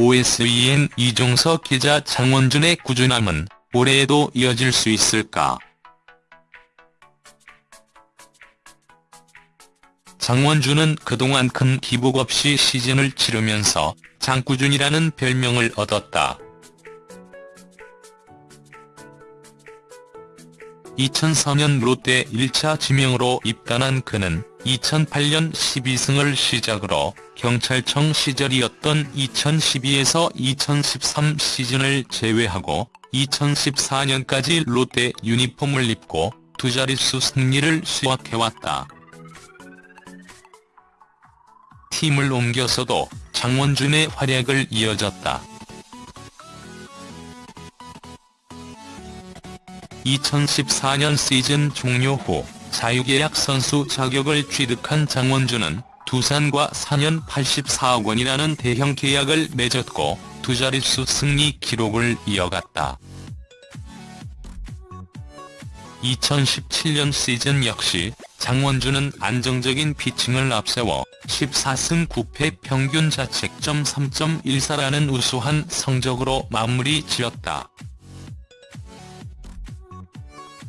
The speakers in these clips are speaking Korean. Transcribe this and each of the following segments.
OSEN 이종석 기자 장원준의 꾸준함은 올해에도 이어질 수 있을까? 장원준은 그동안 큰 기복 없이 시즌을 치르면서 장꾸준이라는 별명을 얻었다. 2004년 롯데 1차 지명으로 입단한 그는 2008년 12승을 시작으로 경찰청 시절이었던 2012에서 2013 시즌을 제외하고 2014년까지 롯데 유니폼을 입고 두 자릿수 승리를 수확해왔다. 팀을 옮겨서도 장원준의 활약을 이어졌다. 2014년 시즌 종료 후 자유계약 선수 자격을 취득한 장원준은 두산과 4년 84억 원이라는 대형 계약을 맺었고 두 자릿수 승리 기록을 이어갔다. 2017년 시즌 역시 장원준은 안정적인 피칭을 앞세워 14승 9패 평균 자책점 3.14라는 우수한 성적으로 마무리 지었다.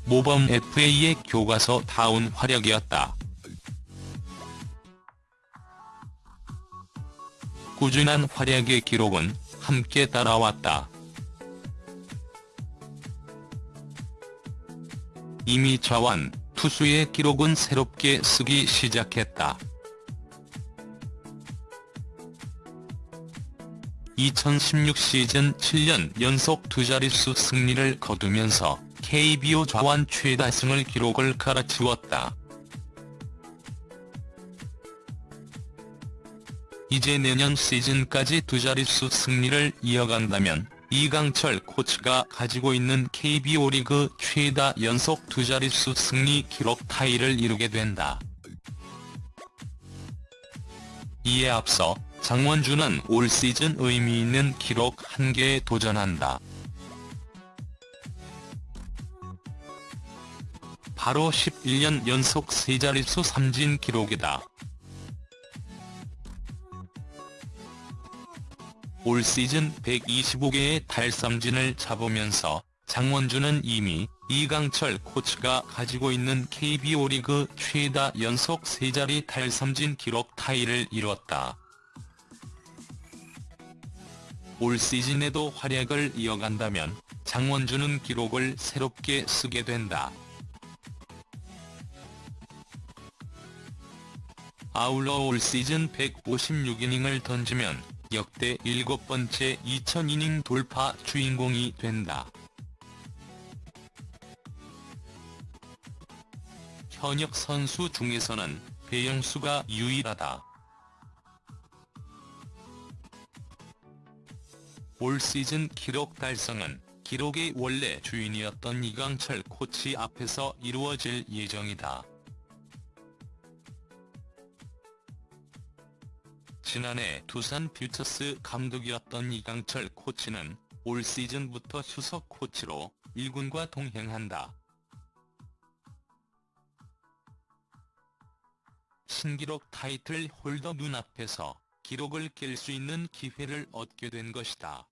모범 FA의 교과서다운 활약이었다. 꾸준한 활약의 기록은 함께 따라왔다. 이미 좌완, 투수의 기록은 새롭게 쓰기 시작했다. 2016 시즌 7년 연속 두 자릿수 승리를 거두면서 KBO 좌완 최다승을 기록을 갈아치웠다. 이제 내년 시즌까지 두 자릿수 승리를 이어간다면 이강철 코치가 가지고 있는 KBO 리그 최다 연속 두 자릿수 승리 기록 타이를 이루게 된다. 이에 앞서 장원준은 올 시즌 의미 있는 기록 한 개에 도전한다. 바로 11년 연속 세 자릿수 삼진 기록이다. 올 시즌 125개의 달삼진을 잡으면서 장원준은 이미 이강철 코치가 가지고 있는 KBO 리그 최다 연속 세자리 달삼진 기록 타이를 이뤘다. 올 시즌에도 활약을 이어간다면 장원준은 기록을 새롭게 쓰게 된다. 아울러 올 시즌 156이닝을 던지면 역대 일곱 번째 2000이닝 돌파 주인공이 된다. 현역 선수 중에서는 배영수가 유일하다. 올 시즌 기록 달성은 기록의 원래 주인이었던 이강철 코치 앞에서 이루어질 예정이다. 지난해 두산 퓨처스 감독이었던 이강철 코치는 올 시즌부터 수석 코치로 1군과 동행한다. 신기록 타이틀 홀더 눈앞에서 기록을 깰 수 있는 기회를 얻게 된 것이다.